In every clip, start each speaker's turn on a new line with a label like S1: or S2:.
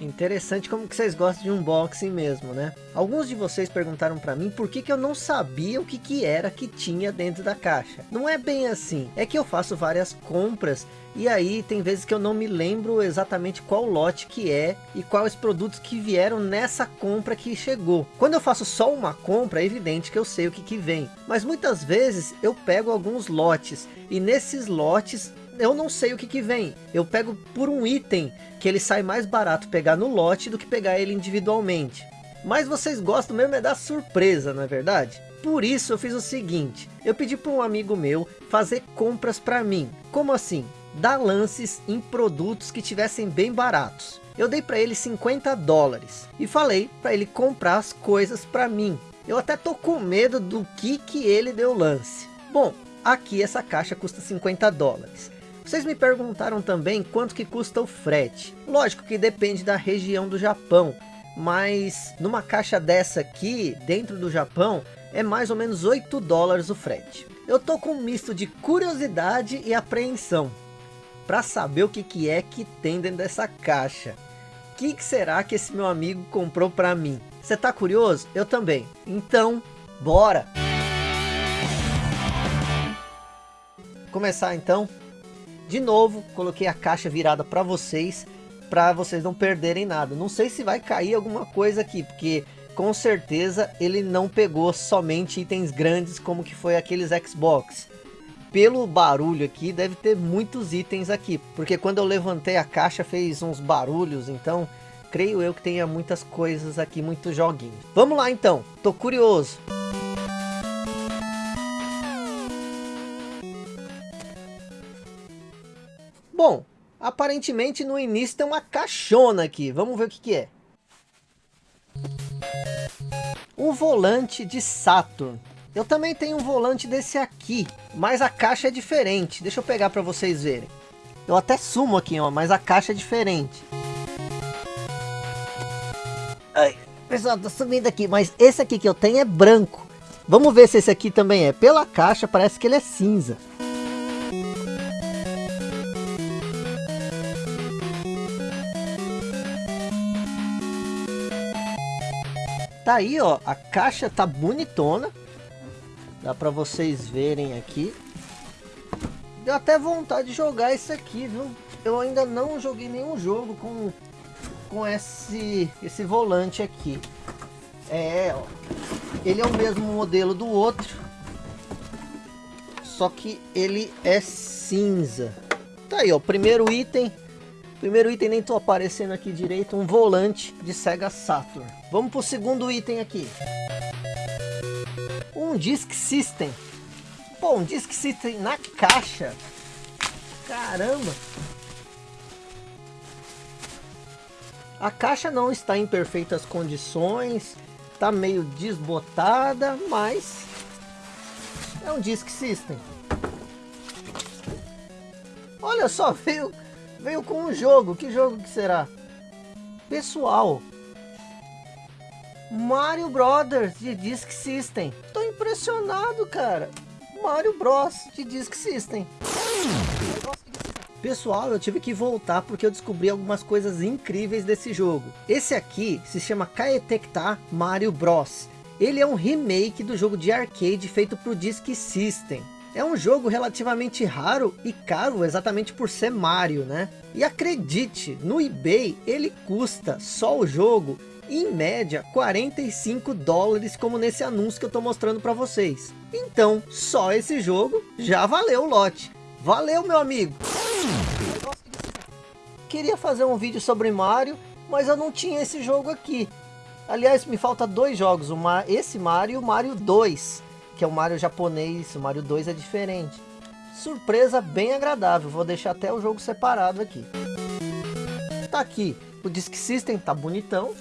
S1: Interessante como que vocês gostam de unboxing mesmo, né? Alguns de vocês perguntaram para mim por que, que eu não sabia o que, que era que tinha dentro da caixa. Não é bem assim, é que eu faço várias compras e aí tem vezes que eu não me lembro exatamente qual lote que é e quais produtos que vieram nessa compra que chegou. Quando eu faço só uma compra, é evidente que eu sei o que, que vem. Mas muitas vezes eu pego alguns lotes e nesses lotes eu não sei o que que vem. Eu pego por um item que ele sai mais barato pegar no lote do que pegar ele individualmente. Mas vocês gostam mesmo é da surpresa, não é verdade? Por isso eu fiz o seguinte, eu pedi para um amigo meu fazer compras para mim. Como assim? Dar lances em produtos que tivessem bem baratos. Eu dei para ele 50 dólares e falei para ele comprar as coisas para mim. Eu até tô com medo do que que ele deu lance. Bom, aqui essa caixa custa 50 dólares. Vocês me perguntaram também quanto que custa o frete. Lógico que depende da região do Japão, mas numa caixa dessa aqui, dentro do Japão, é mais ou menos 8 dólares o frete. Eu tô com um misto de curiosidade e apreensão, para saber o que, que é que tem dentro dessa caixa. O que, que será que esse meu amigo comprou para mim? Você tá curioso? Eu também. Então, bora! Começar então de novo, coloquei a caixa virada para vocês, para vocês não perderem nada. Não sei se vai cair alguma coisa aqui, porque com certeza ele não pegou somente itens grandes como que foi aqueles Xbox. Pelo barulho aqui, deve ter muitos itens aqui, porque quando eu levantei a caixa fez uns barulhos, então creio eu que tenha muitas coisas aqui, muitos joguinhos. Vamos lá então, tô curioso. Bom, aparentemente no início tem uma caixona aqui. Vamos ver o que, que é. Um volante de Saturn. Eu também tenho um volante desse aqui, mas a caixa é diferente. Deixa eu pegar para vocês verem. Eu até sumo aqui, ó, mas a caixa é diferente. Ai, pessoal, tô sumindo aqui, mas esse aqui que eu tenho é branco. Vamos ver se esse aqui também é. Pela caixa parece que ele é cinza. Tá aí, ó, a caixa tá bonitona. Dá pra vocês verem aqui. Deu até vontade de jogar isso aqui, viu? Eu ainda não joguei nenhum jogo com, com esse, esse volante aqui. É, ó. Ele é o mesmo modelo do outro. Só que ele é cinza. Tá aí, ó. Primeiro item Primeiro item nem tô aparecendo aqui direito, um volante de Sega Saturn. Vamos pro segundo item aqui. Um Disk System. Pô, um Disk System na caixa. Caramba. A caixa não está em perfeitas condições, tá meio desbotada, mas é um Disk System. Olha só, veio Veio com um jogo. Que jogo que será? Pessoal. Mario Brothers de Disk System. Tô impressionado, cara. Mario Bros de Disk System. Pessoal, eu tive que voltar porque eu descobri algumas coisas incríveis desse jogo. Esse aqui se chama Kaetekta Mario Bros. Ele é um remake do jogo de arcade feito para o Disk System. É um jogo relativamente raro e caro exatamente por ser Mario, né? E acredite, no eBay ele custa só o jogo em média 45 dólares como nesse anúncio que eu tô mostrando para vocês. Então, só esse jogo já valeu o lote. Valeu, meu amigo! Queria fazer um vídeo sobre Mario, mas eu não tinha esse jogo aqui. Aliás, me falta dois jogos, uma, esse Mario e o Mario 2 que é o Mario japonês, o Mario 2 é diferente. Surpresa bem agradável, vou deixar até o jogo separado aqui. Tá aqui, o Disk System tá bonitão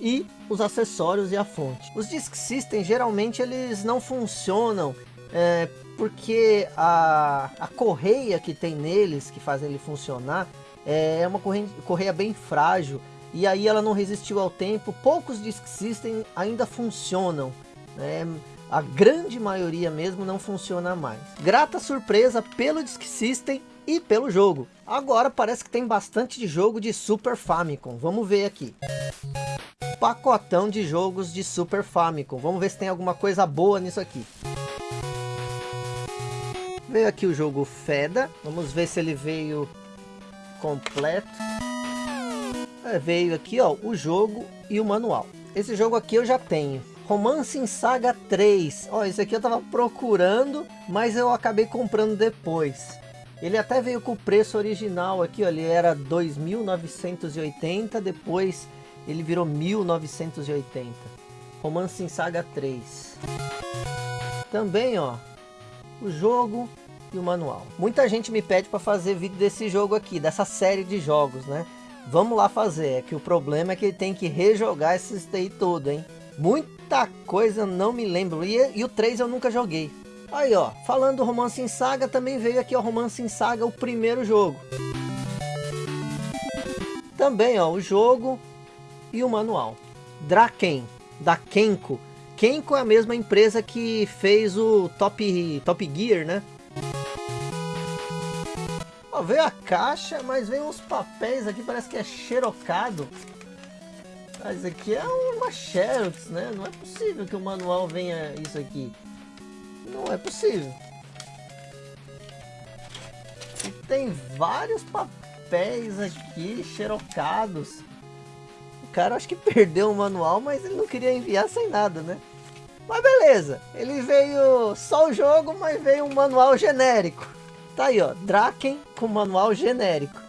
S1: e os acessórios e a fonte. Os Disk System geralmente eles não funcionam é, porque a, a correia que tem neles, que faz ele funcionar, é uma correia, correia bem frágil e aí ela não resistiu ao tempo. Poucos Disk System ainda funcionam. Né? A grande maioria mesmo não funciona mais. Grata surpresa pelo Disk System e pelo jogo. Agora parece que tem bastante de jogo de Super Famicom. Vamos ver aqui. Pacotão de jogos de Super Famicom. Vamos ver se tem alguma coisa boa nisso aqui. Veio aqui o jogo Feda. Vamos ver se ele veio completo. É, veio aqui ó, o jogo e o manual. Esse jogo aqui eu já tenho. Romance em Saga 3. Ó, esse aqui eu tava procurando, mas eu acabei comprando depois. Ele até veio com o preço original aqui, ó, ele era 2.980, depois ele virou 1.980. Romance em Saga 3. Também, ó, o jogo e o manual. Muita gente me pede para fazer vídeo desse jogo aqui, dessa série de jogos, né? Vamos lá fazer, é que o problema é que ele tem que rejogar esse daí todo, hein? Muita coisa não me lembro, e, e o 3 eu nunca joguei. Aí ó, falando do Romance em Saga, também veio aqui o Romance em Saga, o primeiro jogo. Também ó, o jogo e o manual. Draken, da Kenko. Kenko é a mesma empresa que fez o Top, Top Gear, né? Ó, veio a caixa, mas vem uns papéis aqui, parece que é xerocado. Mas aqui é uma xerox, né? Não é possível que o manual venha isso aqui. Não é possível. E tem vários papéis aqui, xerocados. O cara acho que perdeu o manual, mas ele não queria enviar sem nada, né? Mas beleza, ele veio só o jogo, mas veio um manual genérico. Tá aí, ó, Draken com manual genérico.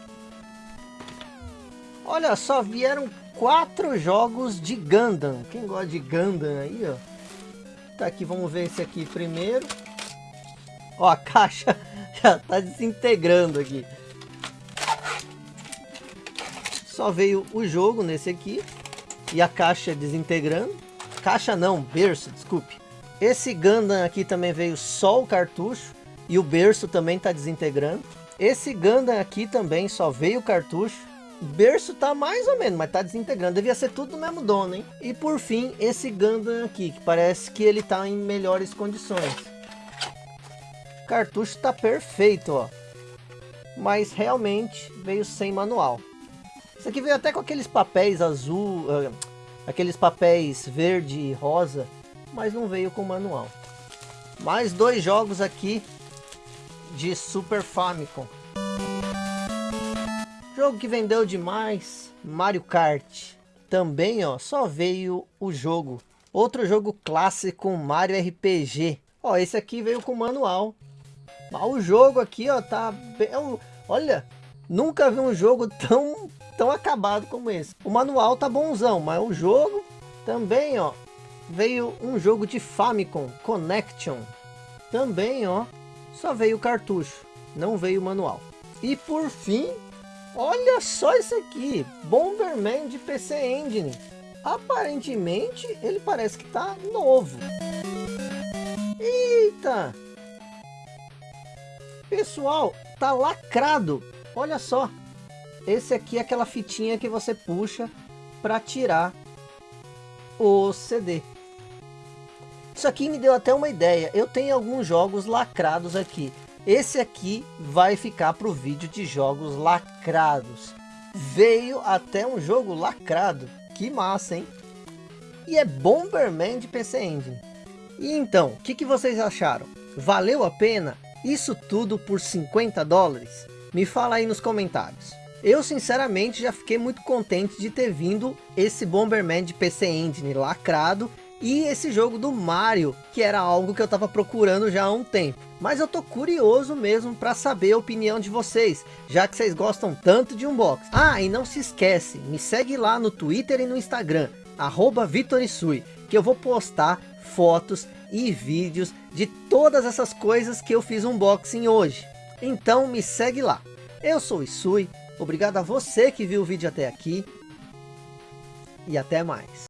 S1: Olha só, vieram quatro jogos de Gundam. Quem gosta de Gundam aí, ó. Tá aqui, vamos ver esse aqui primeiro. Ó, a caixa já tá desintegrando aqui. Só veio o jogo nesse aqui. E a caixa desintegrando. Caixa não, berço, desculpe. Esse Gundam aqui também veio só o cartucho. E o berço também está desintegrando. Esse Gundam aqui também só veio o cartucho. Berço tá mais ou menos, mas tá desintegrando. Devia ser tudo do mesmo dono, hein? E por fim, esse Gundam aqui, que parece que ele tá em melhores condições. O cartucho tá perfeito, ó. Mas realmente veio sem manual. Isso aqui veio até com aqueles papéis azul, uh, aqueles papéis verde e rosa, mas não veio com manual. Mais dois jogos aqui de Super Famicom. Jogo que vendeu demais, Mario Kart. Também, ó, só veio o jogo. Outro jogo clássico, Mario RPG. Ó, esse aqui veio com manual. Mas o jogo aqui, ó, tá... Bem, olha, nunca vi um jogo tão, tão acabado como esse. O manual tá bonzão, mas o jogo também, ó, veio um jogo de Famicom, Connection. Também, ó, só veio o cartucho, não veio o manual. E por fim, olha só isso aqui, Bomberman de PC Engine. Aparentemente ele parece que tá novo. Eita! Pessoal, tá lacrado. Olha só. Esse aqui é aquela fitinha que você puxa para tirar o CD. Isso aqui me deu até uma ideia. Eu tenho alguns jogos lacrados aqui. Esse aqui vai ficar para o vídeo de jogos lacrados. Veio até um jogo lacrado. Que massa, hein? E é Bomberman de PC Engine. E então, o que, que vocês acharam? Valeu a pena? Isso tudo por 50 dólares? Me fala aí nos comentários. Eu sinceramente já fiquei muito contente de ter vindo esse Bomberman de PC Engine lacrado e esse jogo do Mario, que era algo que eu estava procurando já há um tempo. Mas eu tô curioso mesmo para saber a opinião de vocês, já que vocês gostam tanto de unboxing. Ah, e não se esquece, me segue lá no Twitter e no Instagram, arroba Vitorisui, que eu vou postar fotos e vídeos de todas essas coisas que eu fiz unboxing hoje. Então me segue lá. Eu sou Isui, obrigado a você que viu o vídeo até aqui e até mais.